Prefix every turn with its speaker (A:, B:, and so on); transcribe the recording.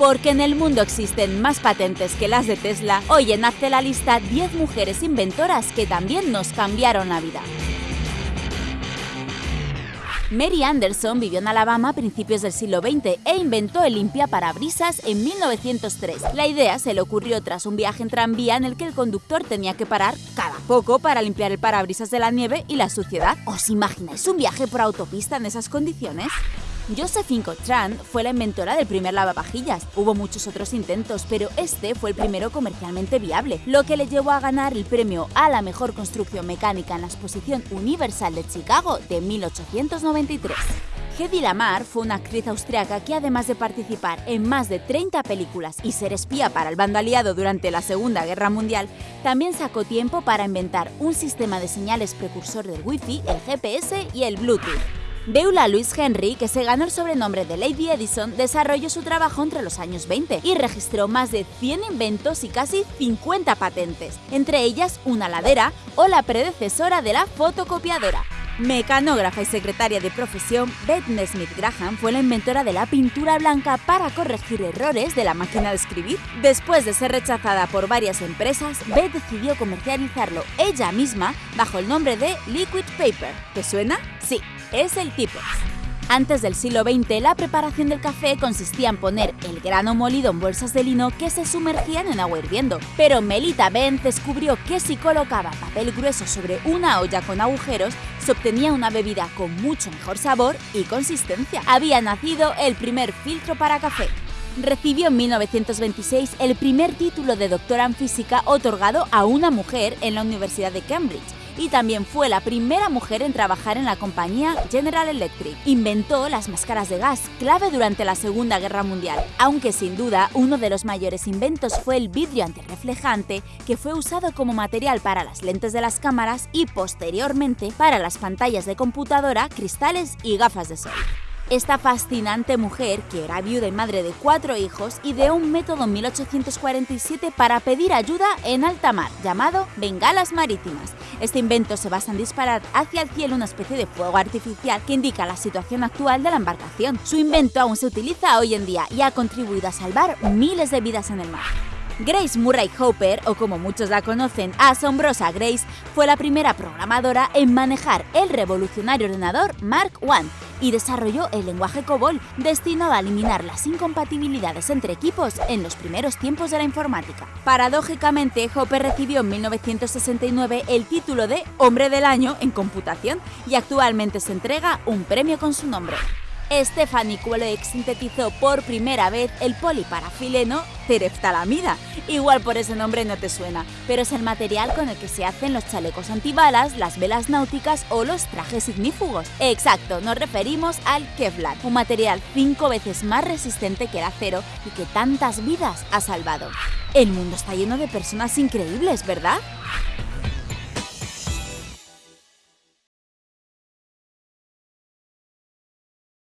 A: Porque en el mundo existen más patentes que las de Tesla, hoy en Hazte la lista 10 mujeres inventoras que también nos cambiaron la vida. Mary Anderson vivió en Alabama a principios del siglo XX e inventó el limpiaparabrisas en 1903. La idea se le ocurrió tras un viaje en tranvía en el que el conductor tenía que parar cada poco para limpiar el parabrisas de la nieve y la suciedad. ¿Os imagináis un viaje por autopista en esas condiciones? Josephine Cotran fue la inventora del primer lavavajillas. Hubo muchos otros intentos, pero este fue el primero comercialmente viable, lo que le llevó a ganar el premio a la mejor construcción mecánica en la Exposición Universal de Chicago de 1893. Hedy Lamar fue una actriz austriaca que además de participar en más de 30 películas y ser espía para el bando aliado durante la Segunda Guerra Mundial, también sacó tiempo para inventar un sistema de señales precursor del Wi-Fi, el GPS y el Bluetooth. Beula Louise Henry, que se ganó el sobrenombre de Lady Edison, desarrolló su trabajo entre los años 20 y registró más de 100 inventos y casi 50 patentes, entre ellas una ladera o la predecesora de la fotocopiadora. Mecanógrafa y secretaria de profesión, Beth Nesmith Graham fue la inventora de la pintura blanca para corregir errores de la máquina de escribir. Después de ser rechazada por varias empresas, Beth decidió comercializarlo ella misma bajo el nombre de Liquid Paper. ¿Te suena? Sí, es el Tipex. Antes del siglo XX, la preparación del café consistía en poner el grano molido en bolsas de lino que se sumergían en agua hirviendo. Pero Melita Benz descubrió que si colocaba papel grueso sobre una olla con agujeros, se obtenía una bebida con mucho mejor sabor y consistencia. Había nacido el primer filtro para café. Recibió en 1926 el primer título de doctora en física otorgado a una mujer en la Universidad de Cambridge y también fue la primera mujer en trabajar en la compañía General Electric. Inventó las máscaras de gas, clave durante la Segunda Guerra Mundial, aunque sin duda uno de los mayores inventos fue el vidrio antirreflejante, que fue usado como material para las lentes de las cámaras y posteriormente para las pantallas de computadora, cristales y gafas de sol. Esta fascinante mujer, que era viuda y madre de cuatro hijos, ideó un método en 1847 para pedir ayuda en alta mar, llamado bengalas marítimas. Este invento se basa en disparar hacia el cielo una especie de fuego artificial que indica la situación actual de la embarcación. Su invento aún se utiliza hoy en día y ha contribuido a salvar miles de vidas en el mar. Grace Murray Hopper, o como muchos la conocen, Asombrosa Grace, fue la primera programadora en manejar el revolucionario ordenador Mark I y desarrolló el lenguaje COBOL, destinado a eliminar las incompatibilidades entre equipos en los primeros tiempos de la informática. Paradójicamente, Hopper recibió en 1969 el título de Hombre del Año en Computación y actualmente se entrega un premio con su nombre. Stephanie Kuelek sintetizó por primera vez el poliparafileno tereftalamida. Igual por ese nombre no te suena, pero es el material con el que se hacen los chalecos antibalas, las velas náuticas o los trajes ignífugos. Exacto, nos referimos al Kevlar, un material cinco veces más resistente que el acero y que tantas vidas ha salvado. El mundo está lleno de personas increíbles, ¿verdad?